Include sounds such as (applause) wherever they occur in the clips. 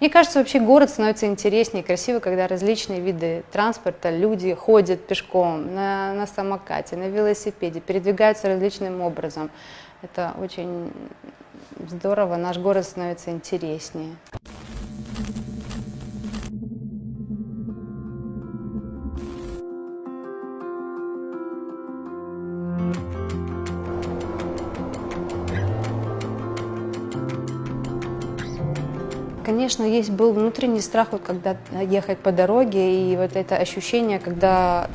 Мне кажется, вообще город становится интереснее и красивее, когда различные виды транспорта, люди ходят пешком, на, на самокате, на велосипеде, передвигаются различным образом. Это очень здорово, наш город становится интереснее. Конечно, есть был внутренний страх, вот, когда ехать по дороге, и вот это ощущение, когда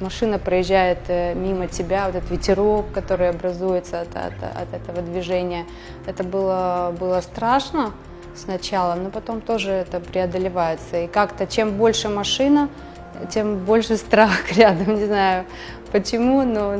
машина проезжает э, мимо тебя, вот этот ветерок, который образуется от, от, от этого движения, это было, было страшно сначала, но потом тоже это преодолевается. И как-то чем больше машина, тем больше (laughs) страх рядом, не знаю почему, но...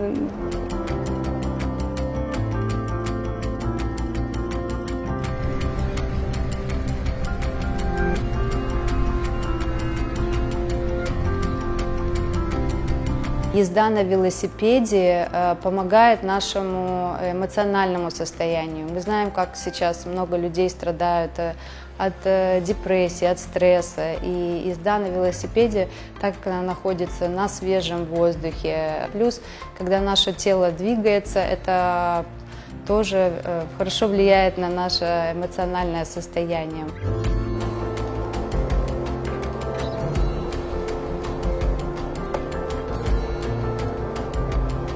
Езда на велосипеде э, помогает нашему эмоциональному состоянию. Мы знаем, как сейчас много людей страдают э, от э, депрессии, от стресса. И езда на велосипеде, так как она находится на свежем воздухе. Плюс, когда наше тело двигается, это тоже хорошо влияет на наше эмоциональное состояние.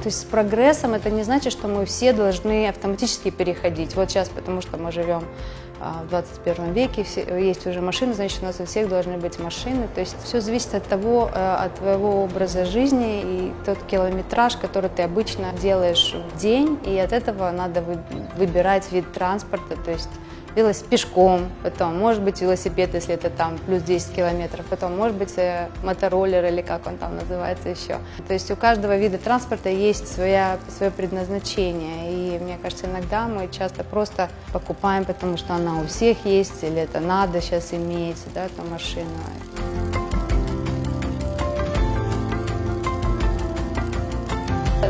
То есть с прогрессом это не значит, что мы все должны автоматически переходить. Вот сейчас, потому что мы живем а, в 21 веке, все, есть уже машины, значит, у нас у всех должны быть машины. То есть все зависит от того, э, от твоего образа жизни и тот километраж, который ты обычно делаешь в день, и от этого надо выбирать вид транспорта. То есть велосипед пешком, потом, может быть, велосипед, если это там плюс 10 километров, потом, может быть, э, мотороллер или как он там называется еще. То есть у каждого вида транспорта есть своя, свое предназначение, и мне кажется, иногда мы часто просто покупаем, потому что она у всех есть, или это надо сейчас иметь, да, эту машину.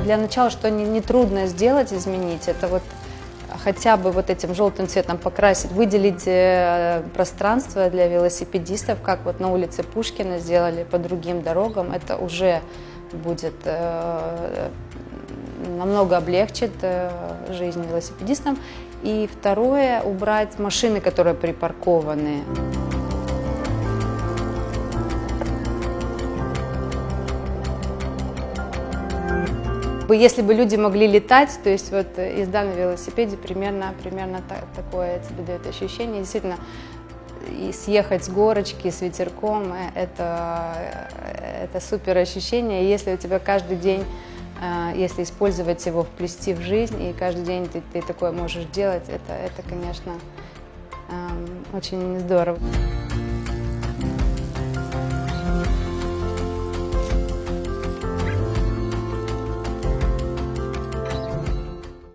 Для начала, что нетрудно не сделать, изменить, это вот хотя бы вот этим желтым цветом покрасить, выделить э, пространство для велосипедистов, как вот на улице Пушкина сделали по другим дорогам, это уже будет э, намного облегчит э, жизнь велосипедистам. И второе, убрать машины, которые припаркованы. Если бы люди могли летать, то есть вот езда на велосипеде примерно, примерно так, такое тебе дает ощущение. Действительно, и съехать с горочки с ветерком, э, это, э, это супер ощущение. Если у тебя каждый день, э, если использовать его, вплести в жизнь, и каждый день ты, ты такое можешь делать, это, это конечно, эм, очень здорово.